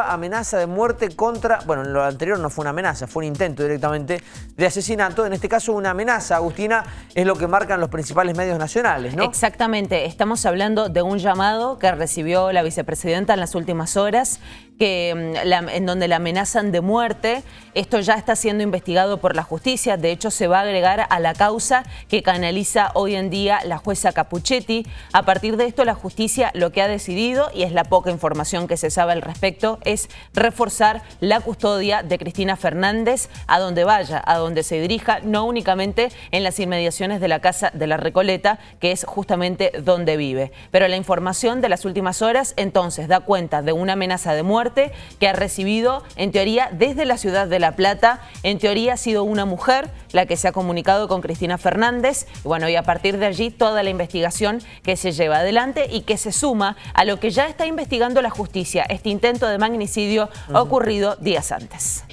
amenaza de muerte contra... Bueno, lo anterior no fue una amenaza, fue un intento directamente de asesinato. En este caso una amenaza, Agustina, es lo que marcan los principales medios nacionales, ¿no? Exactamente. Estamos hablando de un llamado que recibió la vicepresidenta en las últimas horas que, mm, en donde la amenazan de muerte. Esto ya está siendo investigado por la justicia. De hecho, se va a agregar a la causa que canaliza hoy en día la jueza Capuchetti. A partir de esto, la justicia lo que ha decidido, y es la poca información que se sabe al respecto, es reforzar la custodia de Cristina Fernández a donde vaya, a donde se dirija, no únicamente en las inmediaciones de la Casa de la Recoleta, que es justamente donde vive. Pero la información de las últimas horas, entonces, da cuenta de una amenaza de muerte que ha recibido, en teoría, desde la ciudad de La Plata. En teoría ha sido una mujer la que se ha comunicado con Cristina Fernández. Y bueno, y a partir de allí toda la investigación que se lleva adelante y que se suma a lo que ya está investigando la justicia, este intento de magnicidio ocurrido días antes.